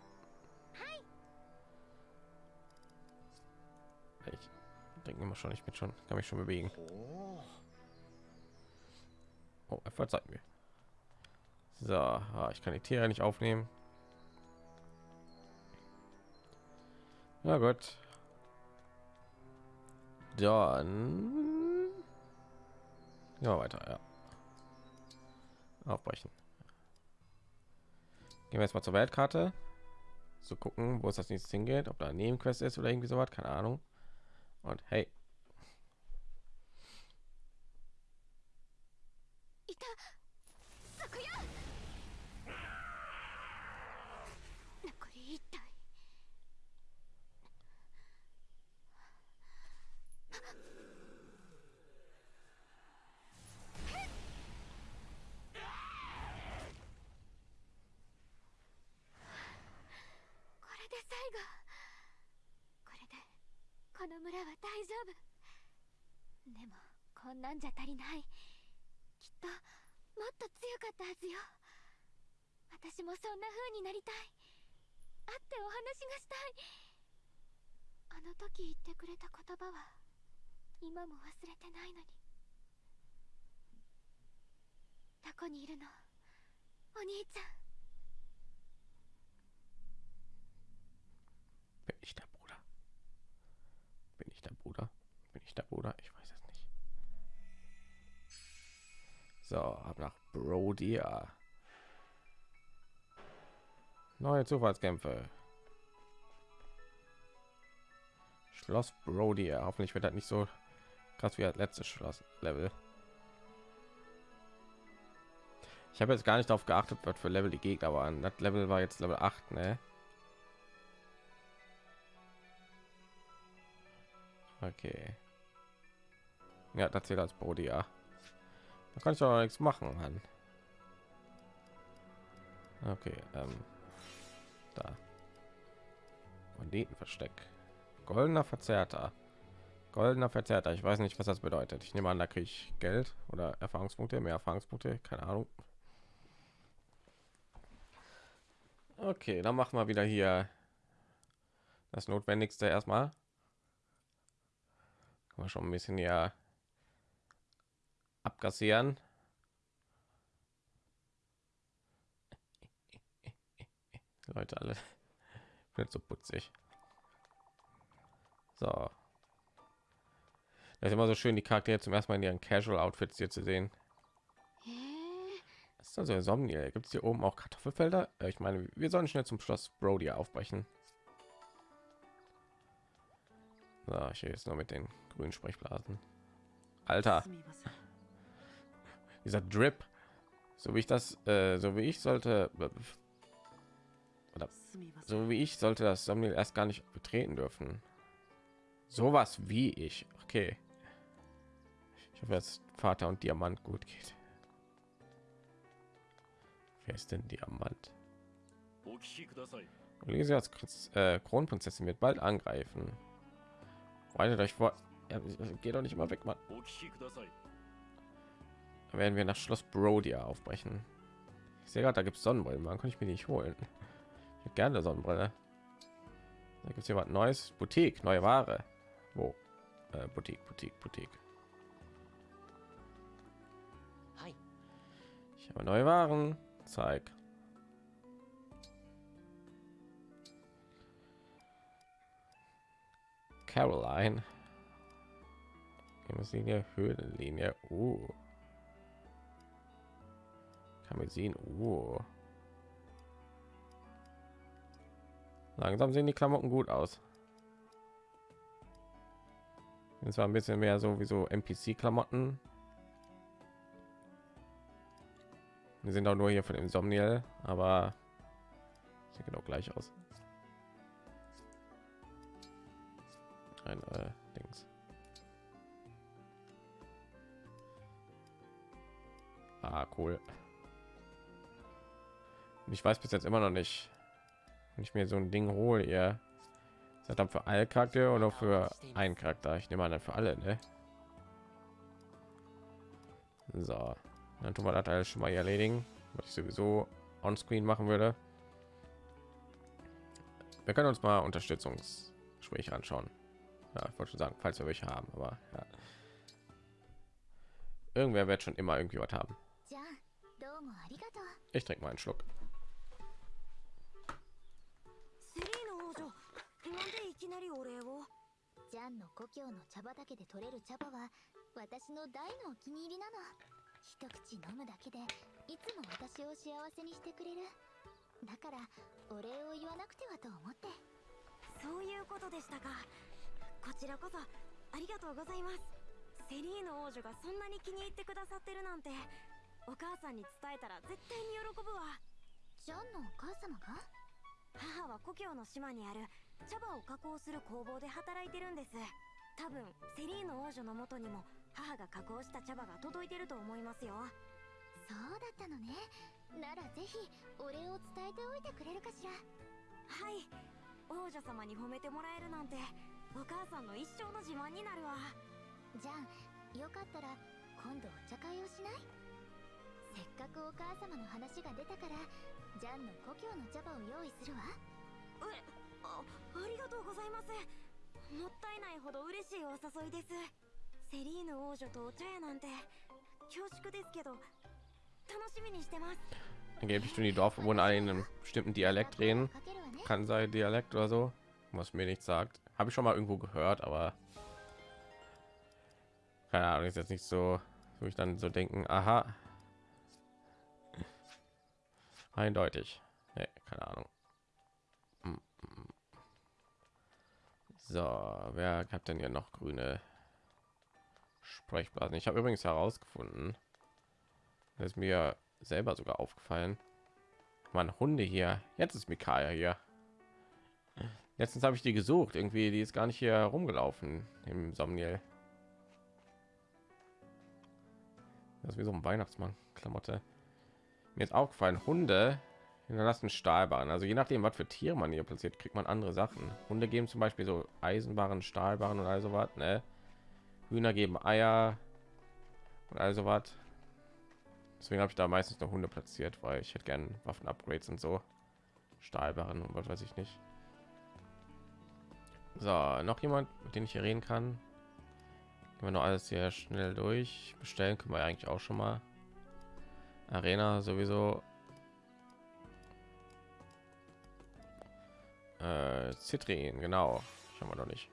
Ich denke immer schon, ich bin schon, kann mich schon bewegen. Oh, er verzeiht mir. So, ah, ich kann die Tiere nicht aufnehmen. Na gut. Dann ja weiter, ja. Aufbrechen. Gehen wir jetzt mal zur Weltkarte. So gucken, wo es das nächste hingeht, ob da eine Nebenquest ist oder irgendwie so was, keine Ahnung. Und hey, なんじゃ足りない。きっともっと強かったはずよ。私もそんな風になりたい。会ってお話がしたい。あの時言ってくれた言葉は今も忘れてないのに。どこにいるの？お兄ちゃん。Bin ich der Bruder? Bin ich der Bruder? Bin ich der Bruder? Ich So, ab nach Brodia. Neue Zufallskämpfe. Schloss Brodia. Hoffentlich wird das nicht so krass wie das letzte Schloss Level. Ich habe jetzt gar nicht darauf geachtet, was für Level die Gegner waren. Das Level war jetzt Level 8, ne? Okay. Ja, das zählt als Brodia. Da kann ich auch nichts machen, Mann. Okay, ähm, da. Banditenversteck. Goldener Verzerrter. Goldener Verzerrter. Ich weiß nicht, was das bedeutet. Ich nehme an, da kriege ich Geld oder Erfahrungspunkte, mehr Erfahrungspunkte, keine Ahnung. Okay, dann machen wir wieder hier das Notwendigste erstmal. Kann man schon ein bisschen ja abgassieren. Leute alle [LAUGHS] wird so putzig. So. Das ist immer so schön die charaktere zum ersten mal in ihren casual outfits hier zu sehen. Das ist also Somniel. gibt es hier oben auch kartoffelfelder? Äh, ich meine wir sollen schnell zum schloss brody aufbrechen. So, ich jetzt noch mit den grünen sprechblasen. Alter! dieser Drip, so wie ich das, äh, so wie ich sollte, oder so wie ich sollte das Thumbnail erst gar nicht betreten dürfen. Sowas wie ich, okay. Ich hoffe, dass Vater und Diamant gut geht. Wer ist denn Diamant? Lisa als äh, Kronprinzessin wird bald angreifen. Weiter euch vor. Ja, geht doch nicht mal weg, Mann werden wir nach Schloss Brodia aufbrechen. Ich sehe gerade, da gibt es Sonnenbrillen. Wann kann ich mir nicht holen? Ich hätte gerne Sonnenbrille. Da gibt es hier was Neues. Boutique, neue Ware. Wo? Äh, Boutique, Boutique, Boutique. はい Ich habe neue Waren. Zeig. Caroline. Linie, Höhlenlinie. Uh. Kann man sehen. Uh. Langsam sehen die Klamotten gut aus. Sind zwar ein bisschen mehr so wie so NPC-Klamotten, Wir sind auch nur hier von Insomniel, aber sieht genau gleich aus. Ein äh, Dings. Ah, cool. Und ich weiß bis jetzt immer noch nicht, wenn ich mir so ein Ding hole, ihr seid dann für alle Charaktere oder für einen Charakter. Ich nehme an, für alle, ne? So, dann tun wir das alles schon mal erledigen, was ich sowieso on screen machen würde. Wir können uns mal Unterstützungsgespräche anschauen. Ja, ich wollte schon sagen, falls wir welche haben, aber ja. Irgendwer wird schon immer irgendwie was haben. Ich trinke mal einen Schluck. ジャンの故郷の茶畑で採れる茶葉は私の大のお気に入りなの一口飲むだけでいつも私を幸せにしてくれるだからお礼を言わなくてはと思ってそういうことでしたかこちらこそありがとうございますセリーヌ王女がそんなに気に入ってくださってるなんてお母さんに伝えたら絶対に喜ぶわジャンのお母様が母は故郷の島にある茶葉を加工する工房で働いてるんです。多分セリーヌ王女の元にも母が加工した茶葉が届いてると思いますよ。そうだったのね。ならぜひお礼を伝えておいてくれるかしら。はい。王女様に褒めてもらえるなんてお母さんの一生の自慢になるわ。ジャンよかったら今度お茶会をしない？せっかくお母様の話が出たからジャンの故郷の茶葉を用意するわ。えあありがとうございますもったいないほど嬉しいお誘いですセリーヌ王女とお茶屋なんて恐縮ですけど楽しみにしてます Angeblich tun die Dorfbewohner alle in einem bestimmten Dialekt reden. かけるわね Kann sein Dialekt oder so, was mir nichts sagt. Habe ich schon mal irgendwo gehört, aber keine Ahnung, ist jetzt nicht so, wo ich dann so denken, aha, eindeutig. Nee, keine Ahnung. So, wer hat denn hier noch grüne Sprechblasen? Ich habe übrigens herausgefunden, das ist mir selber sogar aufgefallen. Man Hunde hier. Jetzt ist Mikaya hier. Letztens habe ich die gesucht. Irgendwie, die ist gar nicht hier rumgelaufen im Somniel. Das ist wie so ein Weihnachtsmann Klamotte. Mir ist aufgefallen, Hunde hinterlassen Stahlbahn. Also je nachdem, was für Tiere man hier platziert, kriegt man andere Sachen. Hunde geben zum Beispiel so Eisenbahnen, Stahlbahnen und also was. Ne? Hühner geben Eier und also was. Deswegen habe ich da meistens noch Hunde platziert, weil ich hätte gerne Waffen-Upgrades und so. Stahlbarren und was weiß ich nicht. So, noch jemand, mit dem ich hier reden kann. Gehen wir noch alles hier schnell durch. Bestellen können wir eigentlich auch schon mal. Arena sowieso. Äh, Citrin, genau. Ich haben wir noch nicht.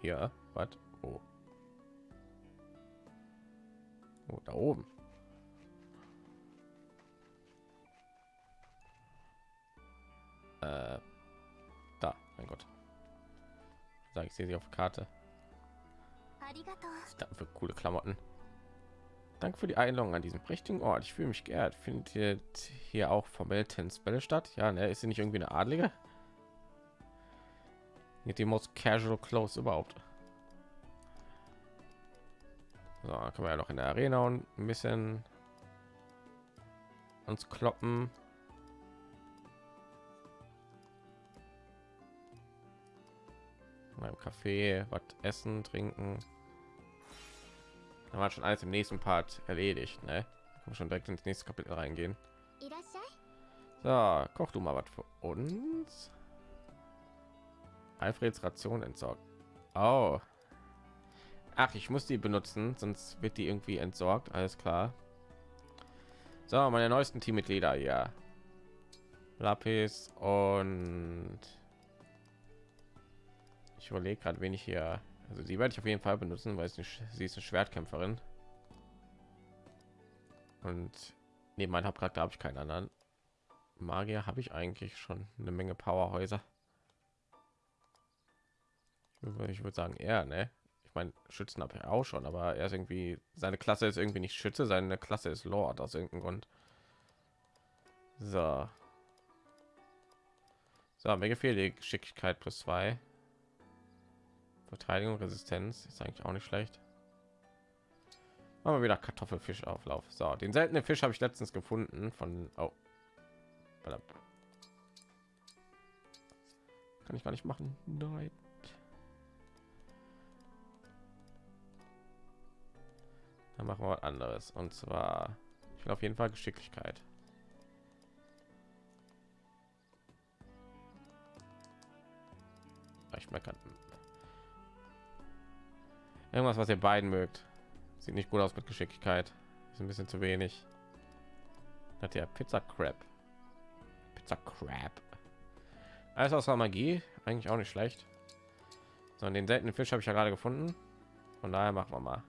Hier, was? Oh. oh. da oben. Äh, da, mein Gott. Sag ich sehe sie auf Karte. Was für coole Klamotten. Danke für die Einladung an diesem prächtigen Ort. Ich fühle mich geehrt. Findet hier auch formell Tennisbälle statt? Ja, ne, ist sie nicht irgendwie eine Adlige? Mit die most casual clothes überhaupt. So, können wir ja noch in der Arena und ein bisschen uns kloppen. Mal im Café was essen, trinken. Dann war schon alles im nächsten Part erledigt. Ne? schon direkt ins nächste Kapitel reingehen. So, koch du mal was für uns. Alfreds Ration entsorgt. Oh. Ach, ich muss die benutzen, sonst wird die irgendwie entsorgt. Alles klar. So, meine neuesten Teammitglieder ja. Lapis und ich überlege gerade, wen ich hier also sie werde ich auf jeden Fall benutzen, weil sie, ist eine Schwertkämpferin. Und neben meinem Hauptcharakter habe ich keinen anderen. Magier habe ich eigentlich schon eine Menge Powerhäuser. Ich würde, sagen, er, ne? Ich meine, Schützen habe ich auch schon, aber er ist irgendwie seine Klasse ist irgendwie nicht Schütze, seine Klasse ist Lord aus irgendeinem Grund. So. So, mir gefällt die Geschicklichkeit plus zwei. Verteidigung, Resistenz ist eigentlich auch nicht schlecht. Wir wieder Kartoffelfischauflauf. So, den seltenen Fisch habe ich letztens gefunden von oh. Kann ich gar nicht machen. Nein. machen wir was anderes. Und zwar, ich will auf jeden Fall Geschicklichkeit. Ich merke Irgendwas, was ihr beiden mögt. Sieht nicht gut aus mit Geschicklichkeit. Ist ein bisschen zu wenig. Hat der Pizza Crab. Pizza Crab. Alles außer Magie. Eigentlich auch nicht schlecht. sondern den seltenen Fisch habe ich ja gerade gefunden. Von daher machen wir mal.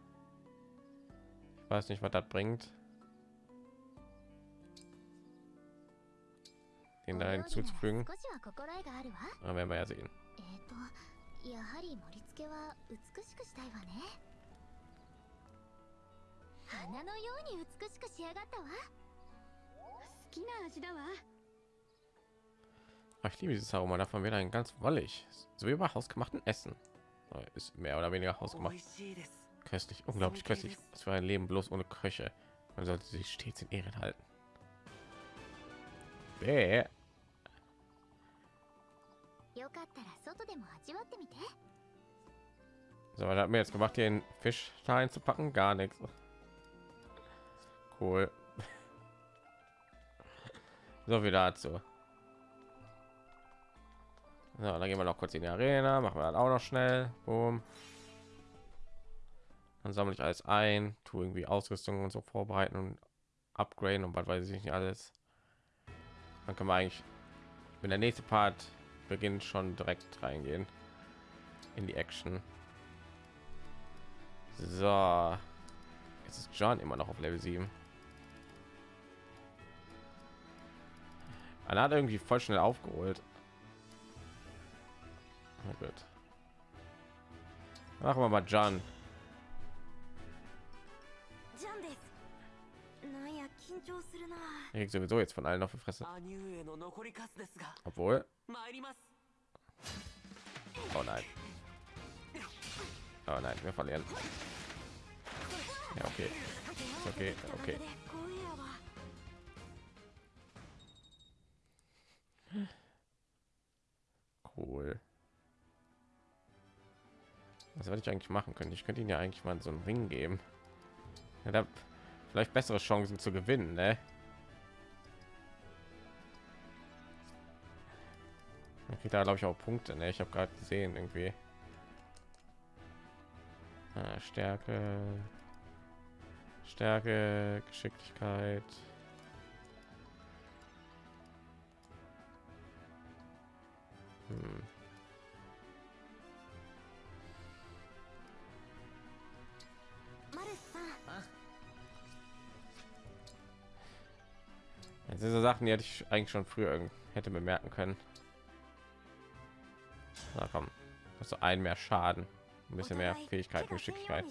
Ich weiß nicht, was das bringt. Den da hinzuzufügen. Aber werden wir ja sehen. えっ、とやはり盛り付けは美しくしたいわね花のように美しく仕上がったわ好きな味だわ Ach, ich liebe dieses Aroma. Davon wird ein ganz wollig. So wie bei hausgemachten Essen. Aber Ist mehr oder weniger 美 hausgemacht. 味しいです Köstlich, unglaublich köstlich. Was für ein Leben bloß ohne Köche. Man sollte sich stets in Ehren halten. Bäh. So, was hat mir jetzt gemacht, den Fisch da einzupacken? Gar nichts. Cool. [LAUGHS] So viel dazu. So, dann gehen wir noch kurz in die Arena, machen wir dann auch noch schnell. Boom. Dann sammle ich alles ein, tue irgendwie Ausrüstung und so vorbereiten und upgraden und was weiß ich nicht alles. Dann können wir eigentlich, wenn der nächste Part beginnt, schon direkt reingehen in die Action. So, jetzt ist John immer noch auf Level 7. Einer hat irgendwie voll schnell aufgeholt. Na gut. Machen wir mal John. Ich sowieso jetzt von allen auf die Fresse. Obwohl. Oh nein. Oh nein, wir verlieren. Ja, okay. Okay, okay. Cool. Was soll ich eigentlich machen können? Ich könnte ihn ja eigentlich mal so einen Ring geben. Ja, vielleicht bessere Chancen zu gewinnen, ne? Kriegt da glaube ich auch Punkte, ne? Ich habe gerade gesehen irgendwie. Ah, Stärke, Stärke, Geschicklichkeit. Hm. diese Sachen, die hätte ich eigentlich schon früher hätte bemerken können. Na komm, hast du einen mehr Schaden, ein bisschen mehr Fähigkeiten, Geschicklichkeit.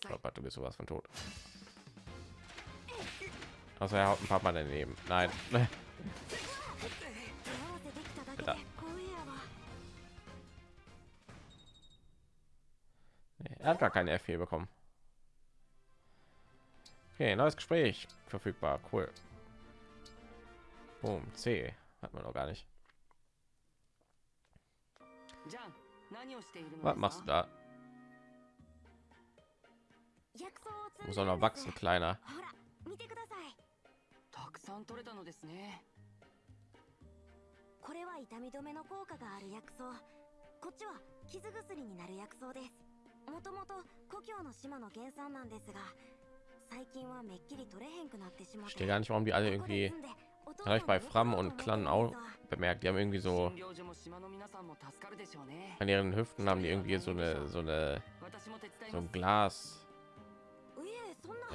Glaube, du bist sowas von tot. Also er haut ein paar Mal daneben. Nein. [LAUGHS] Bitte. Er hat gar keine F4 bekommen. Okay, neues Gespräch verfügbar. Cool. Boom, C hat man noch gar nicht. Was machst du da? Muss auch noch wachsen, kleiner. Ich verstehe gar nicht, warum die alle irgendwie habe ich bei Fram und Clan auch bemerkt, die haben irgendwie so an ihren Hüften haben die irgendwie so eine so eine so ein Glas,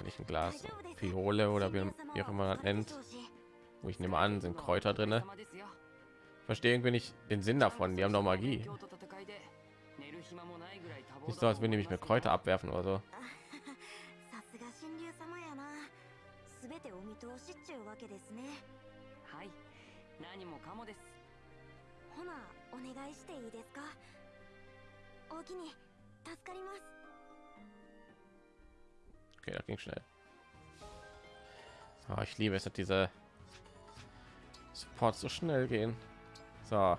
nicht ein Glas, Piole oder wie, wie auch immer das nennt. Wo ich nehme an, sind Kräuter drinne. Verstehe irgendwie nicht den Sinn davon. Die haben doch Magie. Nicht so, als würden die mich mit Kräuter abwerfen oder so. べてお見通しっちゅうわけですねはい何もかもですほなお願いしていいですかおおきに助かります Okay, das ging schnell. Ah, ich liebe es, dass diese Supports so schnell gehen. So.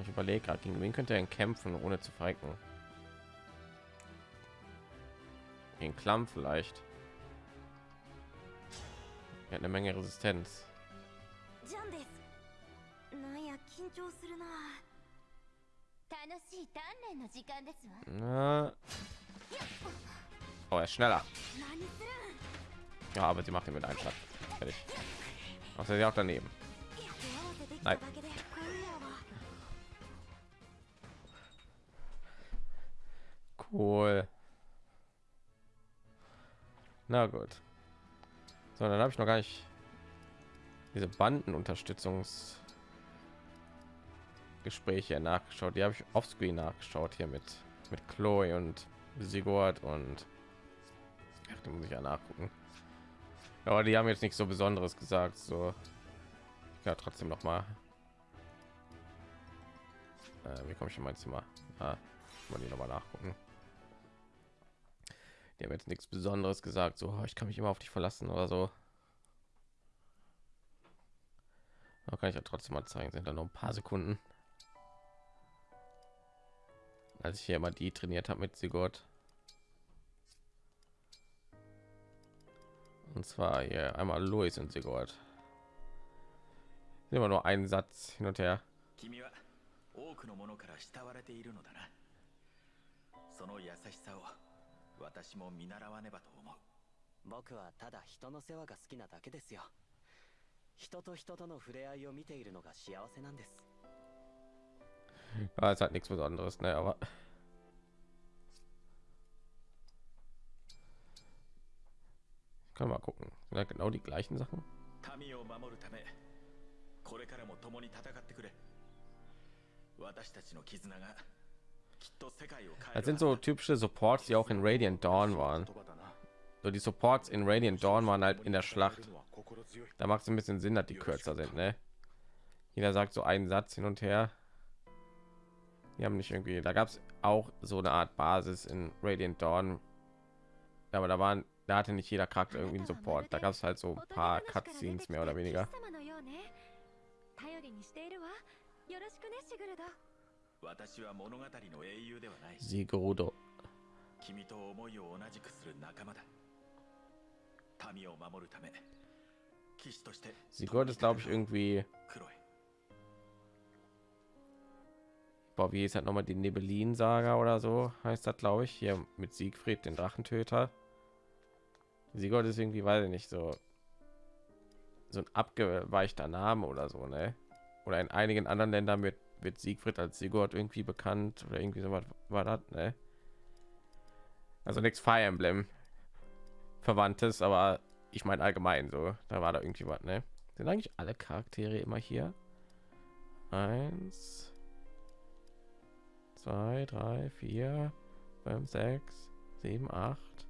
Ich überlege gerade, gegen wen könnte er denn kämpfen, ohne zu verrecken. Den Klamm vielleicht. Er hat eine Menge Resistenz. Na. Oh, er ist schneller. Ja, aber sie macht ihn mit einem Schlag. Fertig. Was ist ja auch daneben? Nein. Cool. Na gut. So, dann habe ich noch gar nicht diese Bandenunterstützungsgespräche nachgeschaut. Die habe ich offscreen nachgeschaut hier mit mit Chloe und Sigurd und ach, die muss ich ja nachgucken. Aber die haben jetzt nichts so Besonderes gesagt. So, ja, trotzdem noch mal. Äh, wie komme ich in mein Zimmer? Ah, mal die noch mal nachgucken Die haben jetzt nichts Besonderes gesagt, so "Oh, ich kann mich immer auf dich verlassen oder so. Da kann ich ja trotzdem mal zeigen, sind da noch ein paar Sekunden. Als ich hier immer die trainiert habe mit Sigurd. Und zwar hier einmal Louis und Sigurd. Immer nur einen Satz hin und her. 君は多くのものから慕われているのだなその優しさを 私も見習わねばと思う僕はただ人の世話が好きなだけですよ人と人との触れ合いを見ているのが幸せなんです。ああ、さあ、nichts besonderes ね、あわ。かまこ、なんか、なおり、がいしんさん？民を守るため、これからも共に戦ってくれ。私たちの絆が Das る sind so typische Supports, die auch in Radiant Dawn waren. So die Supports in Radiant Dawn waren halt in der Schlacht. Da macht es ein bisschen Sinn, dass die kürzer sind, ne? Jeder sagt so einen Satz hin und her. Die haben nicht irgendwie. Da gab es auch so eine Art Basis in Radiant Dawn. Aber da waren, da hatte nicht jeder Charakter irgendwie einen Support. Da gab es halt so ein paar Cutscenes mehr oder weniger. Sigurdo. 君と思いを同じくする仲間だ民を守るため騎士として Sigurd ist, glaube ich, irgendwie. クロエ Boah, wie ist halt noch mal die Nebelin-Saga oder so heißt das, glaube ich, hier mit Siegfried, den Drachentöter. Sigurd ist irgendwie, weiß ich nicht, so so ein abgeweichter Name oder so, ne? Oder in einigen anderen Ländern wird, wird Siegfried als Sigurd irgendwie bekannt oder irgendwie so was war das, ne? Also nichts Fire Emblem Verwandtes, aber ich meine allgemein so, da war da irgendwie was, ne? Sind eigentlich alle Charaktere immer hier? Eins, zwei, drei, vier, fünf, sechs, sieben, acht,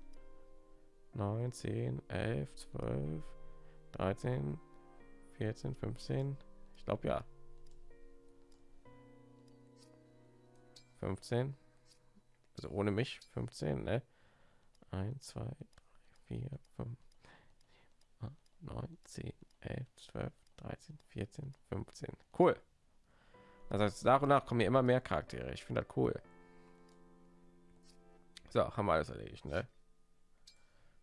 neun, zehn, elf, zwölf, dreizehn, vierzehn, fünfzehn. Ich glaube ja. 15. Also ohne mich 15, ne? 1, 2, 3, 4, 5, 9, 10, 11, 12, 13, 14, 15. Cool. Das heißt, nach und nach kommen hier immer mehr Charaktere. Ich finde das cool. So, haben wir alles erledigt, ne?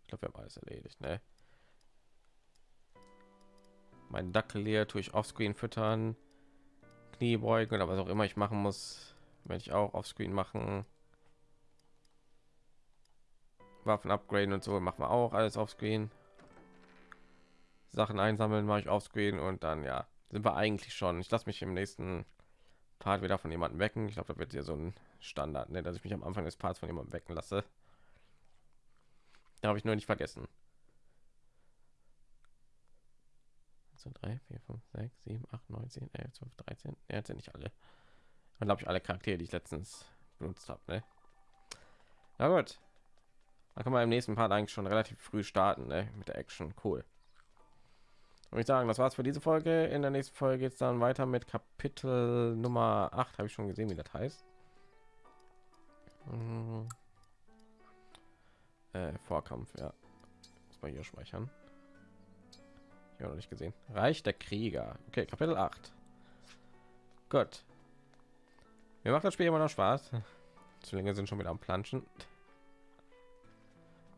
Ich glaube, wir haben alles erledigt, ne? Mein Dackel hier tue ich offscreen füttern, Kniebeugen oder was auch immer ich machen muss, werde ich auch offscreen machen. Waffen upgraden und so machen wir auch alles offscreen. Sachen einsammeln mache ich offscreen und dann ja sind wir eigentlich schon. Ich lasse mich im nächsten Part wieder von jemandem wecken. Ich glaube, da wird hier so ein Standard, ne, dass ich mich am Anfang des Parts von jemandem wecken lasse. Da habe ich nur nicht vergessen. So 3, 4, 5, 6, 7, 8, 9, 10, 11, 12, 13. Ja, jetzt sind nicht alle. Dann glaube ich alle Charaktere, die ich letztens benutzt habe. Ne? Na gut. Da kann man im nächsten Part eigentlich schon relativ früh starten ne? mit der Action. Cool. Und ich sagen, das war's für diese Folge. In der nächsten Folge geht es dann weiter mit Kapitel Nummer 8. Habe ich schon gesehen, wie das heißt. Hm. Äh, Vorkampf, ja. Muss man hier speichern. Ich habe noch nicht gesehen. Reich der Krieger. Okay, Kapitel 8. Gut. Mir macht das Spiel immer noch Spaß. Zwillinge sind schon wieder am Planschen.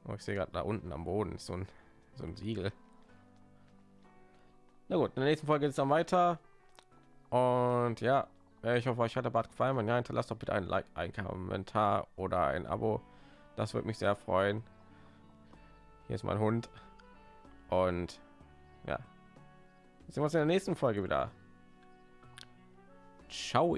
Oh, ich sehe gerade da unten am Boden ist so ein, so ein Siegel. Na gut, in der nächsten Folge geht es dann weiter. Und ja, ich hoffe, euch hat der Bad gefallen. Wenn ja, hinterlasst doch bitte ein Like, ein Kommentar oder ein Abo. Das würde mich sehr freuen. Hier ist mein Hund. Und ja, sehen wir uns in der nächsten Folge wieder. Ciao.